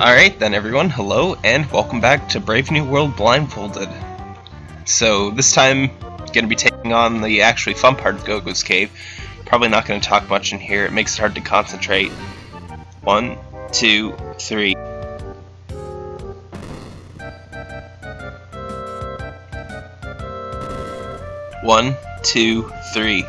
Alright then everyone, hello and welcome back to Brave New World Blindfolded. So this time, going to be taking on the actually fun part of Gogo's Cave. Probably not going to talk much in here, it makes it hard to concentrate. One, two, three. One, two, three.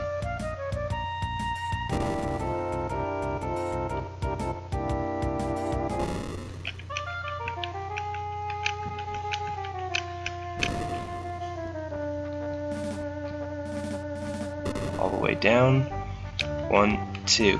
Way down. One, two.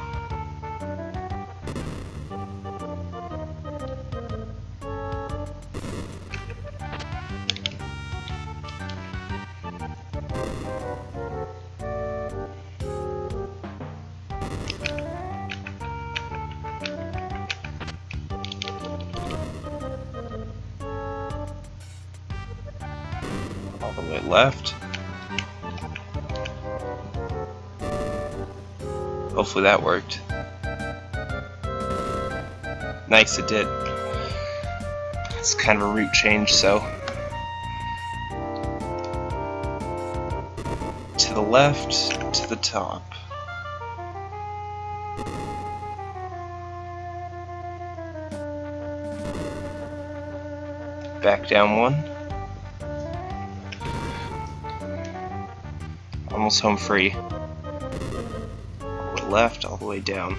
All the way left. Hopefully that worked. Nice, it did. It's kind of a route change, so. To the left, to the top. Back down one. Almost home free left all the way down.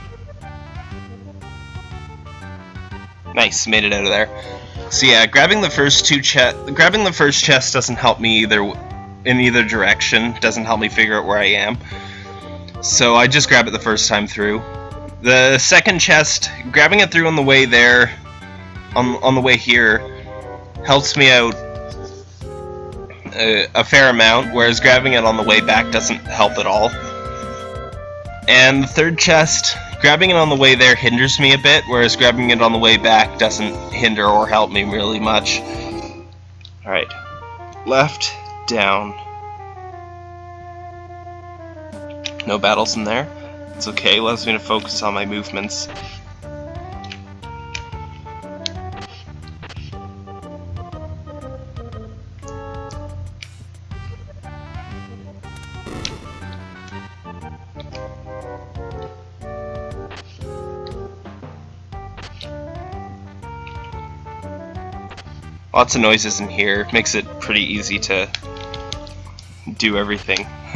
Nice, made it out of there. So yeah, grabbing the first two chest, grabbing the first chest doesn't help me either in either direction. Doesn't help me figure out where I am. So I just grab it the first time through. The second chest, grabbing it through on the way there, on on the way here, helps me out a, uh, a fair amount. Whereas grabbing it on the way back doesn't help at all. And the third chest, grabbing it on the way there hinders me a bit, whereas grabbing it on the way back doesn't hinder or help me really much. Alright. Left, down. No battles in there. It's okay, allows me to focus on my movements. Lots of noises in here, makes it pretty easy to do everything.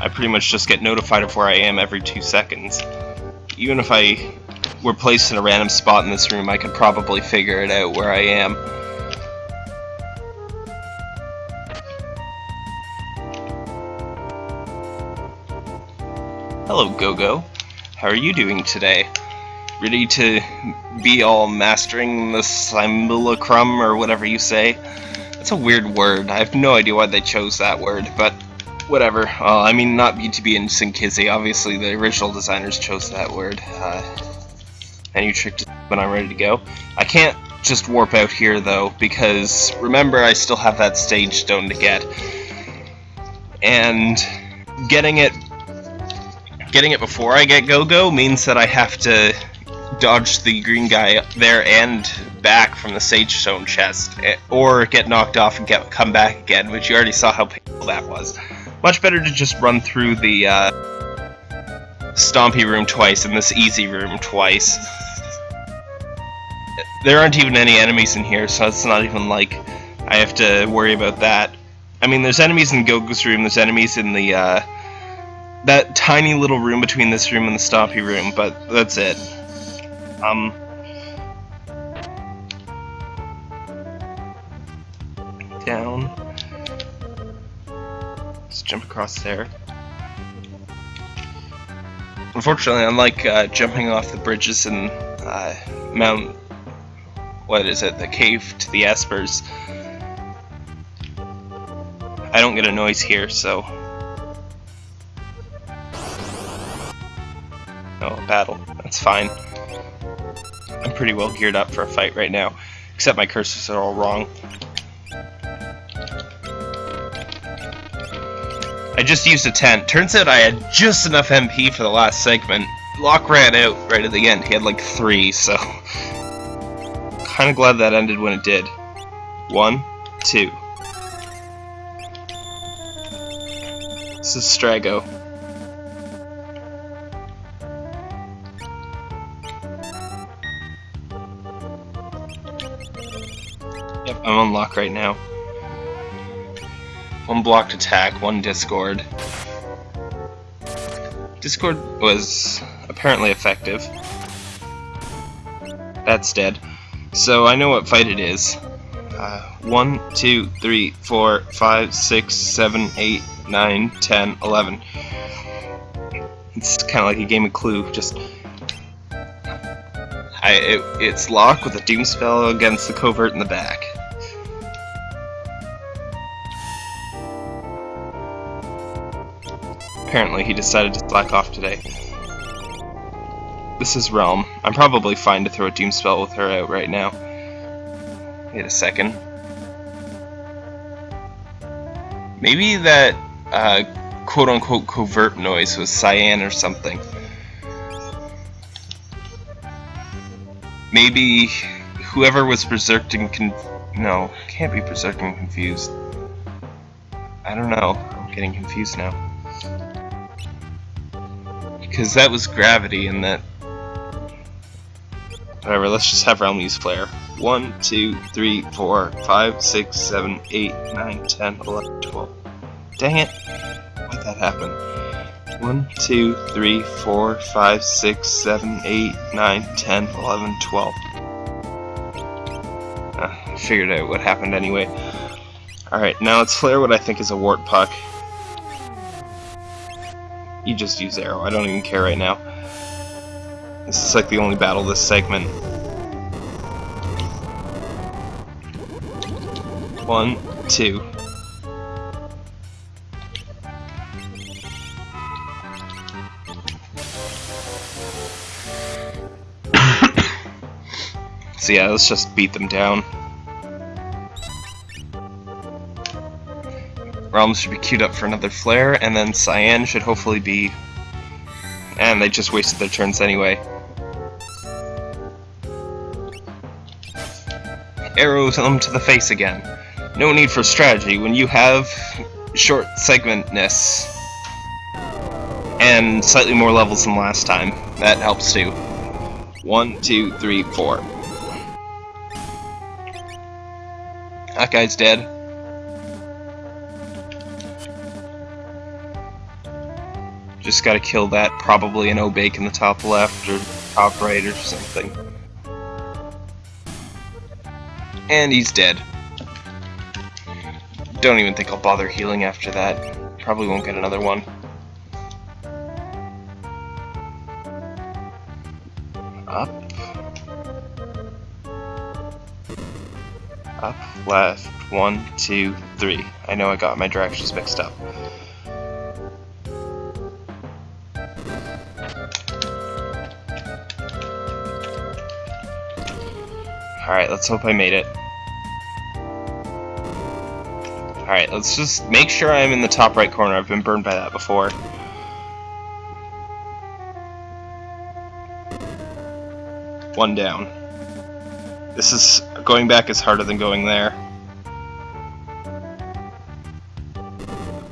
I pretty much just get notified of where I am every two seconds. Even if I were placed in a random spot in this room, I could probably figure it out where I am. Hello, Gogo. How are you doing today? Ready to be all mastering the simulacrum or whatever you say. That's a weird word. I have no idea why they chose that word, but whatever. Uh, I mean, not BTB and Synchysi. Obviously, the original designers chose that word. Uh, and you tricked when I'm ready to go. I can't just warp out here, though, because remember, I still have that Sage Stone to get. And getting it getting it before I get Gogo means that I have to dodge the green guy there and back from the Sage Stone chest, eh, or get knocked off and get come back again, which you already saw how painful that was. Much better to just run through the uh, Stompy room twice and this easy room twice. There aren't even any enemies in here, so it's not even like I have to worry about that. I mean, there's enemies in Gogo's room, there's enemies in the, uh, that tiny little room between this room and the Stompy room, but that's it. Um, down. Let's jump across there. Unfortunately, unlike uh, jumping off the bridges and uh, Mount, what is it, the cave to the Espers, I don't get a noise here, so. Oh, battle. That's fine. Pretty well geared up for a fight right now, except my cursors are all wrong. I just used a tent. Turns out I had just enough MP for the last segment. Locke ran out right at the end. He had like three, so kind of glad that ended when it did. One, two. This is Strago. I'm on Locke right now. One blocked attack, one Discord. Discord was apparently effective. That's dead. So I know what fight it is. Uh, 1, 2, 3, 4, 5, 6, 7, 8, 9, 10, 11. It's kind of like a game of Clue, just... I, it, it's Locke with a Doom spell against the covert in the back. Apparently he decided to slack off today. This is Relm. I'm probably fine to throw a Doom spell with her out right now. Wait a second. Maybe that uh, quote-unquote covert noise was Cyan or something. Maybe whoever was berserked and con- no, can't be berserked and confused. I don't know. I'm getting confused now because that was gravity and that... Whatever, let's just have Relm use Flare. 1, 2, 3, 4, 5, 6, 7, 8, 9, 10, 11, 12. Dang it! Why'd that happen? 1, 2, 3, 4, 5, 6, 7, 8, 9, 10, 11, 12. Uh, figured out what happened anyway. Alright, now let's flare what I think is a Wartpuck. You just use arrow. I don't even care right now. This is like the only battle this segment. One, two. so yeah, let's just beat them down. Relm's should be queued up for another flare, and then Cyan should hopefully be... And they just wasted their turns anyway. Arrows them to the face again. No need for strategy when you have short segmentness and slightly more levels than last time. That helps too. One, two, three, four. That guy's dead. Just gotta kill that, probably an Obake in the top left or top right or something. And he's dead. Don't even think I'll bother healing after that. Probably won't get another one. Up. Up, left, one, two, three. I know I got my directions mixed up. Alright, let's hope I made it. Alright, let's just make sure I'm in the top right corner. I've been burned by that before. One down. This is... going back is harder than going there.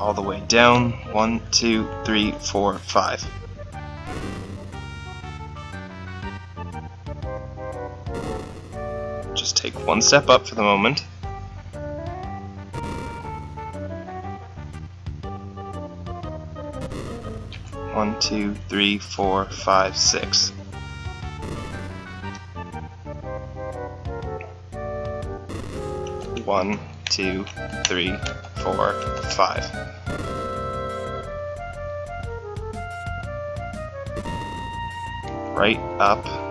All the way down. One, two, three, four, five. One step up for the moment. One, two, three, four, five, six. One, two, three, four, five. Right up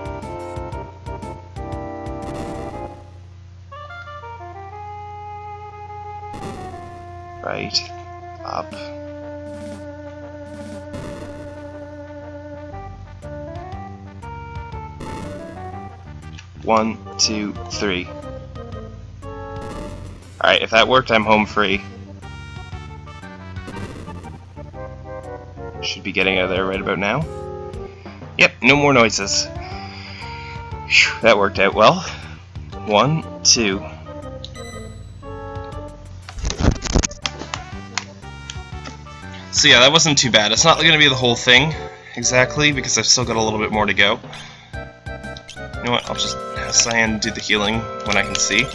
right, up. One, two, three. Alright, if that worked, I'm home free. Should be getting out of there right about now. Yep, no more noises. Whew, that worked out well. One, two. So yeah, that wasn't too bad. It's not going to be the whole thing, exactly, because I've still got a little bit more to go. You know what, I'll just have Cyan do the healing when I can see.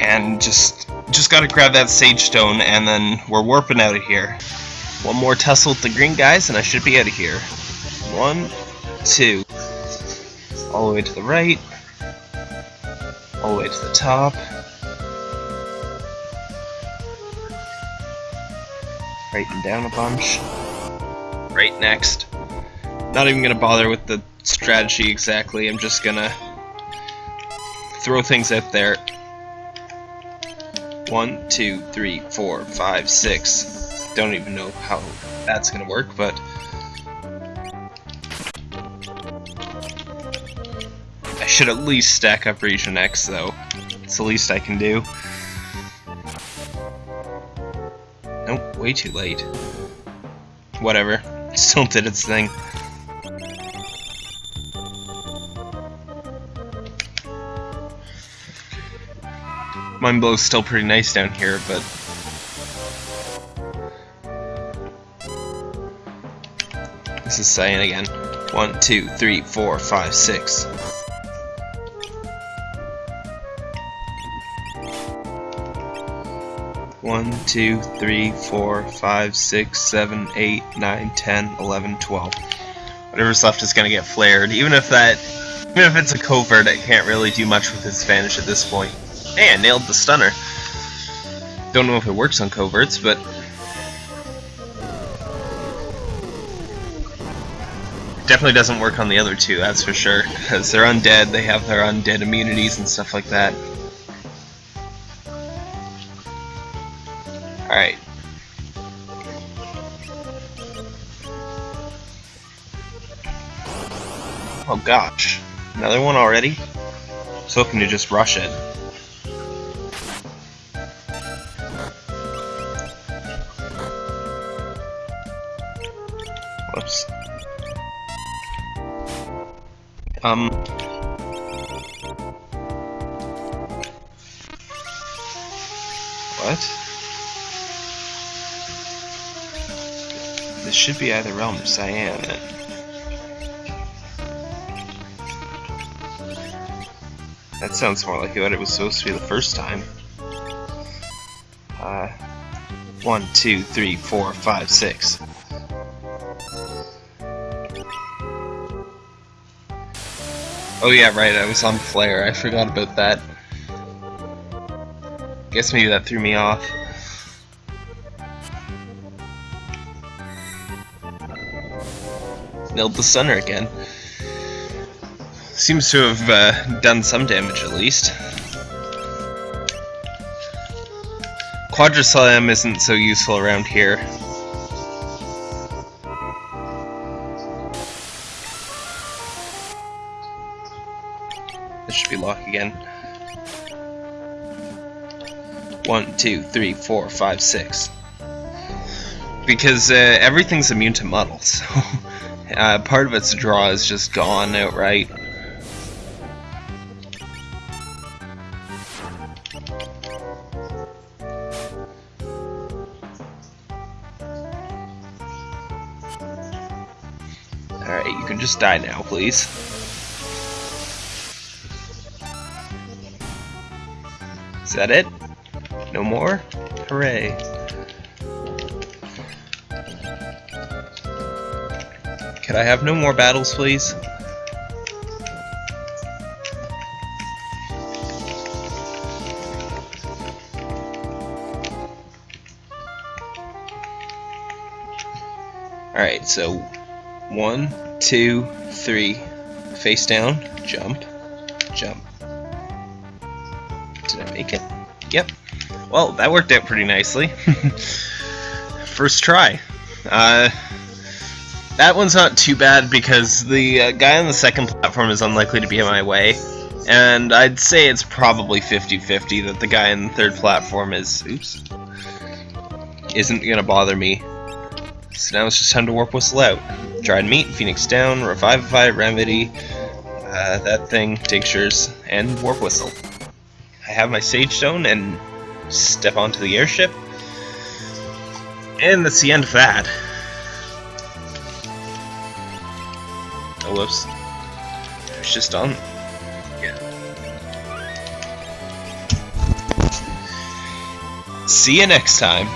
And just just gotta grab that Sage Stone, and then we're warping out of here. One more tussle with the green guys, and I should be out of here. One, two. All the way to the right. All the way to the top. And down a bunch. Right next. Not even gonna bother with the strategy exactly, I'm just gonna throw things out there. One, two, three, four, five, six. Don't even know how that's gonna work, but I should at least stack up Region X though. It's the least I can do. Way too late. Whatever. Still did its thing. Mind Blow's still pretty nice down here, but... This is Cyan again. One, two, three, four, five, six. One, two, three, four, five, six, seven, eight, nine, ten, eleven, twelve. Whatever's left is gonna get flared. Even if that, even if it's a covert, it can't really do much with its vanish at this point. Hey, I nailed the stunner. Don't know if it works on coverts, but definitely doesn't work on the other two. That's for sure, because they're undead. They have their undead immunities and stuff like that. Alright. Oh gosh. Another one already? I was hoping to just rush it. Whoops. Um... What? This should be either Relm or Cyan. That sounds more like what it was supposed to be the first time. Uh, one, two, three, four, five, six. Oh yeah, right, I was on Flare. I forgot about that. Guess maybe that threw me off. Nailed the center again. Seems to have uh, done some damage at least. Quadra isn't so useful around here. This should be Locke again. One, two, three, four, five, six. Because uh, everything's immune to muddle, so uh, part of its draw is just gone outright. Alright, you can just die now, please. Is that it? No more? Hooray. I have no more battles, please? Alright, so one, two, three, face down, jump, jump. Did I make it? Yep. Well, that worked out pretty nicely. First try. Uh, that one's not too bad because the uh, guy on the second platform is unlikely to be in my way. And I'd say it's probably 50-50 that the guy in the third platform is... Oops. isn't gonna bother me. So now it's just time to warp whistle out. Dried meat, phoenix down, revivify, remedy, uh, that thing, tinctures, and warp whistle. I have my sage stone and step onto the airship. And that's the end of that. Whoops. It's just on. Yeah. See you next time.